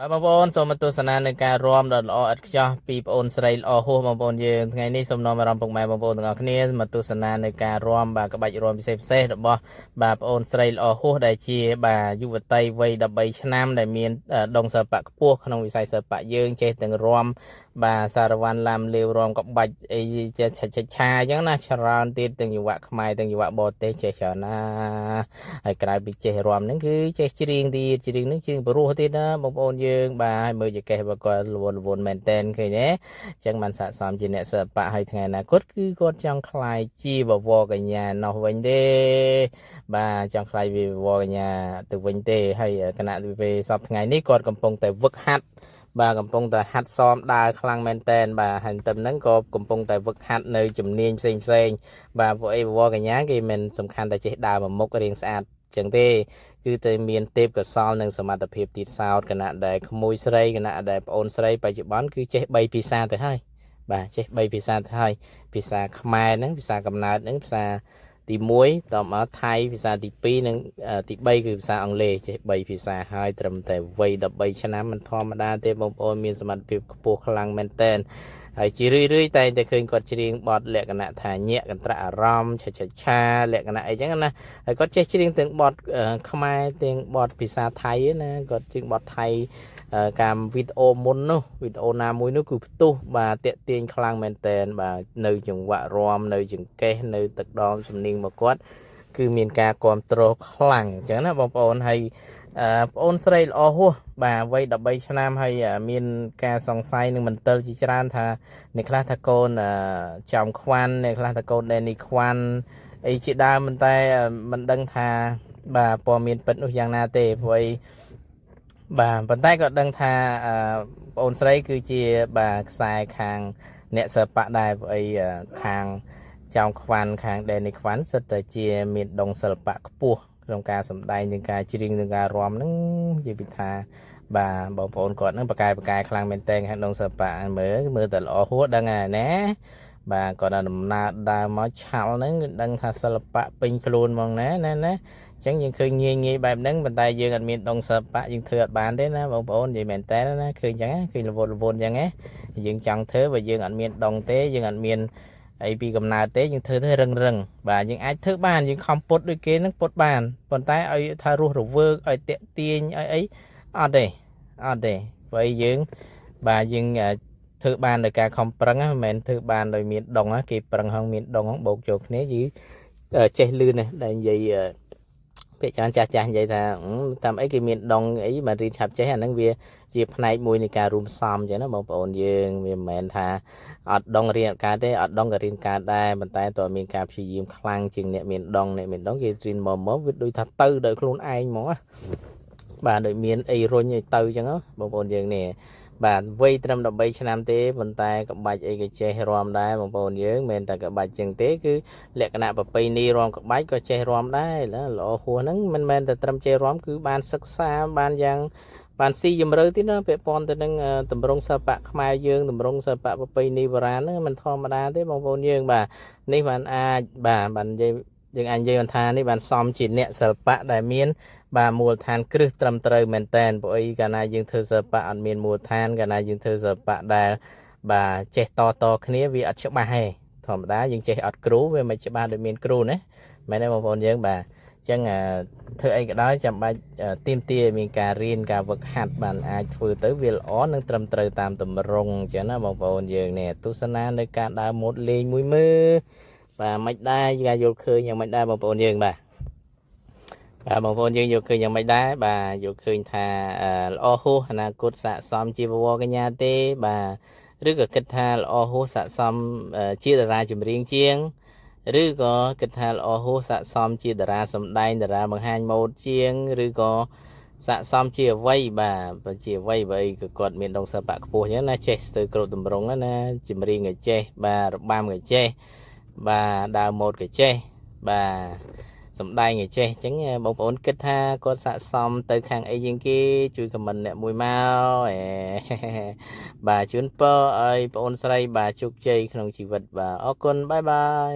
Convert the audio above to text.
បាទបងប្អូនសូមទស្សនានៅការរួមដ៏ល្អឥតខ្ចោះពីបងប្អូនស្រីល្អហួសបងប្អូនយើងថ្ងៃនេះសូមនាំអារម្មណ៍ពុកម៉ែបងប្អូនទាំងអស់គ្នាមកទស្សនានៅការរួមបាទក្បាច់រួមពិសេសពិសេសរបស់បាទបងប្អូនស្រីល្អហួសដែលជាបាទយុវតីវ័យ13ឆ្នាំដែលមានដងសិល្បៈខ្ពស់ក្នុងវិស័យសិល្បៈយើងចេះទាំងរួមបាទសារវ័នឡាំលាវរំក្បាច់អីចេះឆាឆាឆាអញ្ចឹងណាច្រើនទៀតទាំងយុវៈខ្មែរទាំងយុវៈបរទេសចេះច្រើនណាហើយក្រៅពីចេះរំហ្នឹងគឺចេះច្រៀងទៀតច្រៀងហ្នឹងច្រៀងព្រោះទៀតណាបងប្អូនយើងបាទហើយមើលចកេះបើគាត់លវនលវនមែនតែនឃើញទេអញ្ចឹងបានស័កសមជាអ្នកសិល្បៈហើយថ្ងៃអនាគតគឺគាត់ចង់ខ្លាយជាបវរកញ្ញានោះវិញទេ បាទចង់ខ្លាយវាបវរកញ្ញាទៅវិញទេហើយគណៈវិពេលសពថ្ងៃនេះគាត់កំពុងតែវឹកហាត់បាទកំពុងតែហាត់សមដើរខ្លាំងមែនតែនបាទហើយទៅហ្នឹងក៏កំពុងតែវឹកហាត់នៅជំនាញផ្សេងផ្សេងបាទពួកអីវកញ្ញាគេមិនសំខាន់តែចេះដើរមួយមុខរៀងស្អាត ចឹងទេគឺតែមានទេពកសលនិងសមត្ថភាពទៀតសោតគណៈដែលក្មួយស្រីគណៈដែលប្អូនស្រីបច្ចុប្បន្នគឺចេះ3ភាសាទៅហើយបាទចេះ3ភាសាទៅហើយភាសាខ្មែរហ្នឹងភាសាកំណើតហ្នឹងភាសាទី1តមកថៃភាសាទី2និងទី3គឺភាសាអង់គ្លេសចេះ3ភាសាហើយត្រឹមតែវ័យ13ឆ្នាំមិនធម្មតាទេបងប្អូនមានសមត្ថភាពខ្ពស់ខ្លាំងមែនតើ ហើយជារឿយរឿយតែតែឃើញគាត់ច្រៀងបទលក្ខណៈថាញាក់កន្ត្រាក់អារម្មណ៍ឆាឆាឆាលក្ខណៈអីចឹងណាហើយគាត់ចេះច្រៀងទាំងបទខ្មែរទាំងបទភាសាថៃណាគាត់ច្រៀងបទថៃកាមវីដេអូមុននោះវីដេអូណាមួយនោះគឺផ្ទុះបាទតាក់ទាញខ្លាំងមែនតែនបាទនៅចង្វាក់រំនៅចង្កេះនៅទឹកដមសំនៀងមកគាត់គឺមានការគ្រប់គ្រងខ្លាំងអញ្ចឹងណាបងប្អូនហើយ ប្អូនស្រីល្អហួសបាទវ័យ13ឆ្នាំហើយមានការសង្ស័យនឹងមន្ទិលជាច្រើនថាអ្នកខ្លះថាកូនចំខ្វាន់អ្នកខ្លះថាកូនដេនីខ្វាន់អីជាដើមមិនតែមិនដឹងថាបាទព័ត៌មានពិតនោះយ៉ាងណាទេព្រោះអីបាទប៉ុន្តែក៏ដឹងថាបងអូនស្រីគឺជាបាទខ្សែខាងអ្នកសិល្បៈដែរព្រោះអីខាងចောင်းខ្វាន់ខាងដេនីខ្វាន់សិតតែជាមានដងសិល្បៈខ្ពស់ ក្នុងការសម្ដែងនិងការច្រៀងនិងការរាំហ្នឹងនិយាយពីថាបាទបងប្អូនគាត់ហ្នឹងបកកែបកកែខ្លាំងមែនតើក្នុងសិល្បៈមើលមើលតែល្អហួរដឹងហើយណាបាទគាត់ដល់ដំណើរដើរមកឆាល់ហ្នឹងគឺដឹងថាសិល្បៈពេញខ្លួនហ្មងណាណាណាអញ្ចឹងយើងឃើញងាយងាយបែបហ្នឹងប៉ុន្តែយើងអត់មានដងសិល្បៈយើងធ្វើអត់បានទេណាបងប្អូននិយាយមែនតើណាឃើញអញ្ចឹងឃើញរវល់រវល់អញ្ចឹងណាយើងចង់ធ្វើបើយើងអត់មានដងទេយើងអត់មាន អីពីកំណើតទេយើងធ្វើទៅរឹងរឹងបាទយើងអាចធ្វើបានយើងខំពុតដូចគេនឹងពុតបានប៉ុន្តែឲ្យថារស់រវើកឲ្យតាក់ទាញឲ្យអីអត់ទេអត់ទេព្រោះយើងបាទយើងធ្វើបានដោយការខំប្រឹងមិនមែនធ្វើបានដោយមានដងគេប្រឹងហងមានដងហងបោកចូលគ្នាយឺចេះលឿនណាស់ដែលនិយាយពាក្យច្រើនចាស់ចាស់និយាយថាតាមអីគេមានដងអីមករៀនឆាប់ចេះអាហ្នឹងវា ជាផ្នែកមួយនៃការរួមផ្សំអញ្ចឹងណាបងប្អូនយើងវាមិនមែនថាអត់ដងរៀនកើតទេអត់ដងក៏រៀនកើតដែរប៉ុន្តែតើមានការព្យាយាមខ្លាំងជាងអ្នកមានដងអ្នកមានដងគេរៀនមកមកវាដូចថាទៅដោយខ្លួនឯងហ្មងណាបាទដូចមានអីរុញឲ្យទៅអញ្ចឹងបងប្អូនយើងនេះបាទវ័យត្រឹម13ឆ្នាំទេប៉ុន្តែក្បាច់អីក៏ចេះរំដែរបងប្អូនយើងមិនតែក្បាច់ចឹងទេគឺលក្ខណៈប្រពៃណីរំក្បាច់ក៏ចេះរំដែរល្អហួសហ្នឹងមិនមែនតែត្រឹមចេះរំគឺបានសិក្សាបានយ៉ាង បានស៊ីជំរឿទៀតណាពាក់ព័ន្ធទៅនឹងតម្រងសិល្បៈខ្មែរយើងតម្រងសិល្បៈប្រពៃណីបុរាណហ្នឹងមិនធម្មតាទេបងប្អូនយើងបាទនេះបានអាចបាទបាននិយាយយើងអាចនិយាយថានេះបានសមជាអ្នកសិល្បៈដែលមាន បាទមូលដ្ឋានគ្រឹះត្រឹមត្រូវមែនតែនព្រោះអីកាលណាយើងធ្វើសិល្បៈអត់មានមូលដ្ឋានកាលណាយើងធ្វើសិល្បៈដែល បាទចេះតតគ្នាវាអត់ច្បាស់ទេធម្មតាយើងចេះអត់គ្រូវាមិនច្បាស់ដូចមានគ្រូណាមែនទេបងប្អូនយើងបាទអញ្ចឹងធ្វើអីក៏ដោយចាំបាច់ទៀមទាមានការរៀនការវឹកហាត់បានអាចធ្វើទៅវាល្អនិងត្រឹមត្រូវតាមតម្រងអញ្ចឹងណាបងប្អូនយើងនេះទស្សនានៅការដើរម៉ូតលេងមួយមើលបាទមិនដែរយើងយល់ឃើញយ៉ាងមិនដែរបងប្អូនយើងបាទបាទបងប្អូនយើងយកឃើញយ៉ាងម៉េចដែរបាទយកឃើញថាល្អហួសអនាគតស័កសមជាវវកញ្ញាទេបាទឬក៏គិតថាល្អហួសស័កសមជាតារាចម្រៀងជាង ឬក៏គិតថាល្អហួសស័កសមជាតារាសម្ដែងតារាបង្ហាញម៉ូដជាងឬក៏ស័កសមជាអ្វីបាទបើជាអ្វីបើអីក៏គាត់មានដងសិល្បៈខ្ពស់អញ្ចឹងណាចេះស្ទើរគ្រប់តម្រងណាចម្រៀងក៏ចេះបាទរបាំក៏ចេះបាទដើរម៉ូដក៏ចេះបាទសំដែងឲ្យចេះអញ្ចឹងបងប្អូនគិតថាគាត់ស័កសមទៅខាងអីជាងគេ ជួយខមមិនអ្នកមួយមកបាទជូនពរឲ្យបងអូនស្រី បាទជោគជ័យក្នុងជីវិតបាទអរគុណបាយបាយ